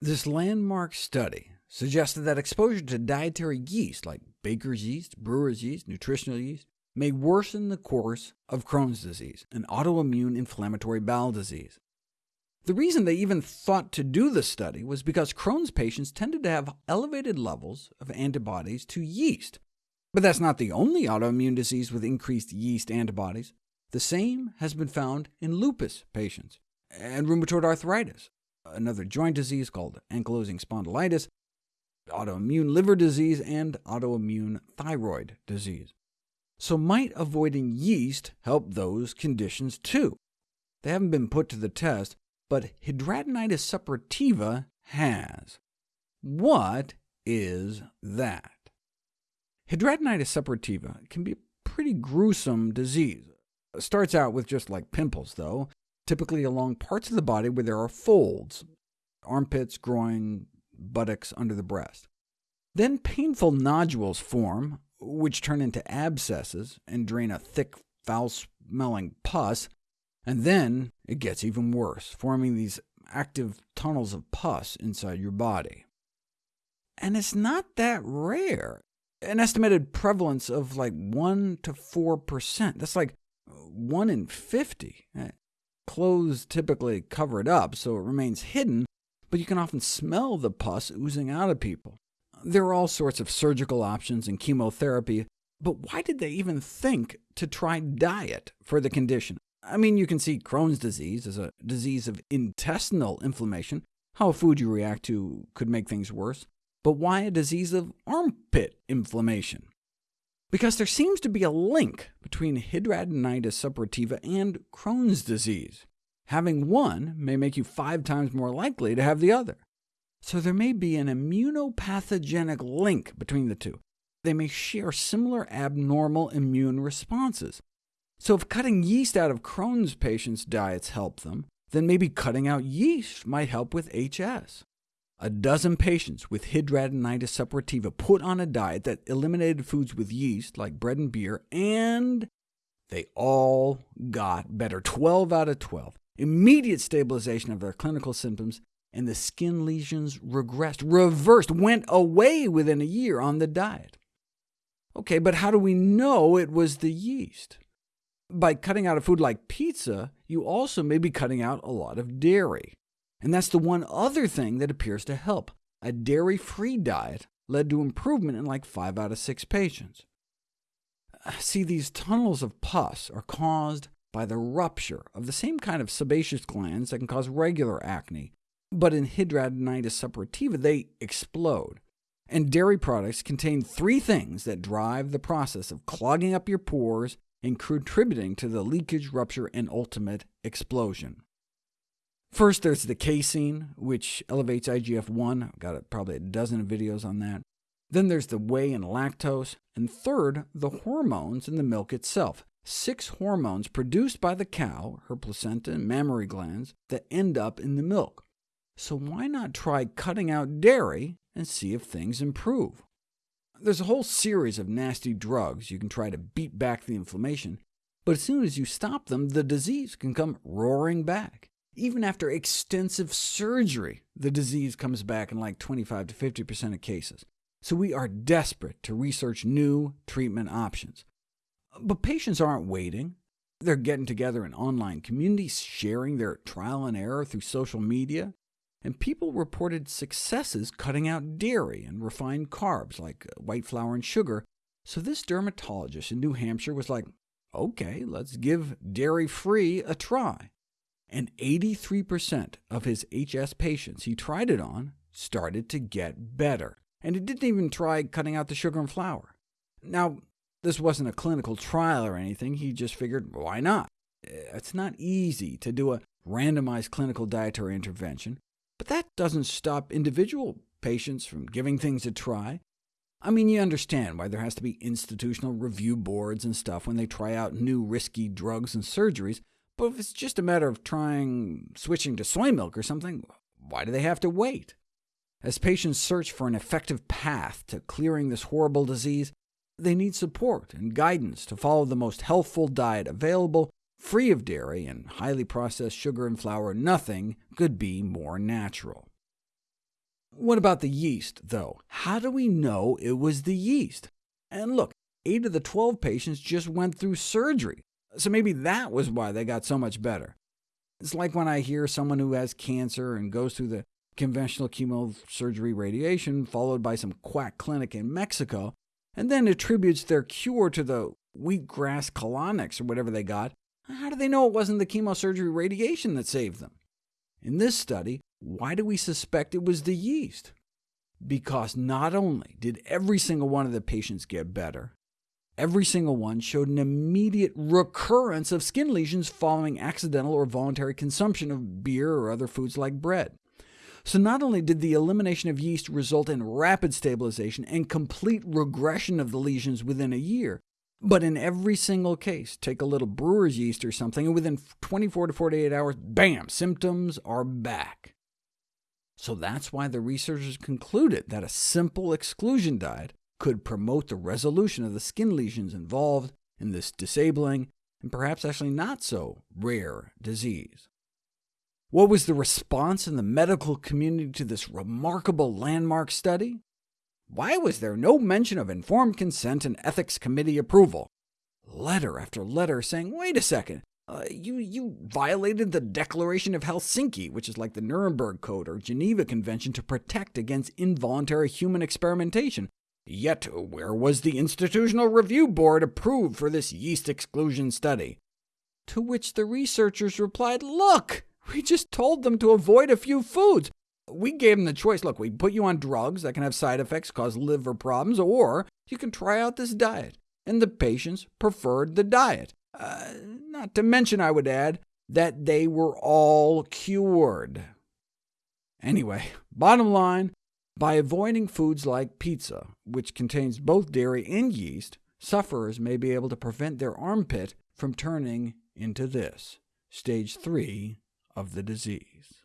This landmark study suggested that exposure to dietary yeast, like baker's yeast, brewer's yeast, nutritional yeast, may worsen the course of Crohn's disease, an autoimmune inflammatory bowel disease. The reason they even thought to do the study was because Crohn's patients tended to have elevated levels of antibodies to yeast. But that's not the only autoimmune disease with increased yeast antibodies. The same has been found in lupus patients, and rheumatoid arthritis, another joint disease called ankylosing spondylitis, autoimmune liver disease, and autoimmune thyroid disease. So might avoiding yeast help those conditions too? They haven't been put to the test, but hidradenitis suppurativa has. What is that? Hidradenitis suppurativa can be a pretty gruesome disease. It starts out with just like pimples, though, typically along parts of the body where there are folds, armpits, groin, buttocks, under the breast. Then painful nodules form, which turn into abscesses and drain a thick, foul-smelling pus, and then it gets even worse, forming these active tunnels of pus inside your body. And it's not that rare. An estimated prevalence of like 1 to 4%. That's like 1 in 50. Eh, Clothes typically cover it up, so it remains hidden, but you can often smell the pus oozing out of people. There are all sorts of surgical options and chemotherapy, but why did they even think to try diet for the condition? I mean, you can see Crohn's disease as a disease of intestinal inflammation. How a food you react to could make things worse. But why a disease of armpit inflammation? Because there seems to be a link between hidradenitis suppurativa and Crohn's disease. Having one may make you five times more likely to have the other. So there may be an immunopathogenic link between the two. They may share similar abnormal immune responses. So if cutting yeast out of Crohn's patients' diets help them, then maybe cutting out yeast might help with HS. A dozen patients with hidradenitis suppurativa put on a diet that eliminated foods with yeast, like bread and beer, and they all got better, 12 out of 12. Immediate stabilization of their clinical symptoms, and the skin lesions regressed, reversed, went away within a year on the diet. OK, but how do we know it was the yeast? By cutting out a food like pizza, you also may be cutting out a lot of dairy. And that's the one other thing that appears to help. A dairy-free diet led to improvement in like 5 out of 6 patients. See, these tunnels of pus are caused by the rupture of the same kind of sebaceous glands that can cause regular acne, but in hidradenitis suppurativa they explode. And dairy products contain three things that drive the process of clogging up your pores and contributing to the leakage, rupture, and ultimate explosion. First, there's the casein, which elevates IGF-1. I've got probably a dozen videos on that. Then there's the whey and lactose. And third, the hormones in the milk itself. Six hormones produced by the cow, her placenta and mammary glands, that end up in the milk. So why not try cutting out dairy and see if things improve? There's a whole series of nasty drugs you can try to beat back the inflammation, but as soon as you stop them, the disease can come roaring back. Even after extensive surgery, the disease comes back in like 25 to 50% of cases. So we are desperate to research new treatment options. But patients aren't waiting. They're getting together in online communities, sharing their trial and error through social media, and people reported successes cutting out dairy and refined carbs like uh, white flour and sugar, so this dermatologist in New Hampshire was like, OK, let's give dairy-free a try. And 83% of his HS patients he tried it on started to get better, and he didn't even try cutting out the sugar and flour. Now, this wasn't a clinical trial or anything, he just figured, why not? It's not easy to do a randomized clinical dietary intervention, but that doesn't stop individual patients from giving things a try. I mean, you understand why there has to be institutional review boards and stuff when they try out new risky drugs and surgeries, but if it's just a matter of trying switching to soy milk or something, why do they have to wait? As patients search for an effective path to clearing this horrible disease, they need support and guidance to follow the most healthful diet available Free of dairy and highly processed sugar and flour, nothing could be more natural. What about the yeast, though? How do we know it was the yeast? And look, 8 of the 12 patients just went through surgery, so maybe that was why they got so much better. It's like when I hear someone who has cancer and goes through the conventional chemosurgery radiation, followed by some quack clinic in Mexico, and then attributes their cure to the wheatgrass colonics or whatever they got. How do they know it wasn't the chemosurgery radiation that saved them? In this study, why do we suspect it was the yeast? Because not only did every single one of the patients get better, every single one showed an immediate recurrence of skin lesions following accidental or voluntary consumption of beer or other foods like bread. So not only did the elimination of yeast result in rapid stabilization and complete regression of the lesions within a year, but in every single case, take a little brewer's yeast or something, and within 24 to 48 hours, bam, symptoms are back. So that's why the researchers concluded that a simple exclusion diet could promote the resolution of the skin lesions involved in this disabling, and perhaps actually not so rare disease. What was the response in the medical community to this remarkable landmark study? Why was there no mention of informed consent and ethics committee approval? Letter after letter saying, wait a second, uh, you, you violated the Declaration of Helsinki, which is like the Nuremberg Code or Geneva Convention to protect against involuntary human experimentation. Yet where was the Institutional Review Board approved for this yeast exclusion study? To which the researchers replied, look, we just told them to avoid a few foods. We gave them the choice, look, we put you on drugs that can have side effects, cause liver problems, or you can try out this diet. And the patients preferred the diet. Uh, not to mention, I would add, that they were all cured. Anyway, bottom line, by avoiding foods like pizza, which contains both dairy and yeast, sufferers may be able to prevent their armpit from turning into this, stage 3 of the disease.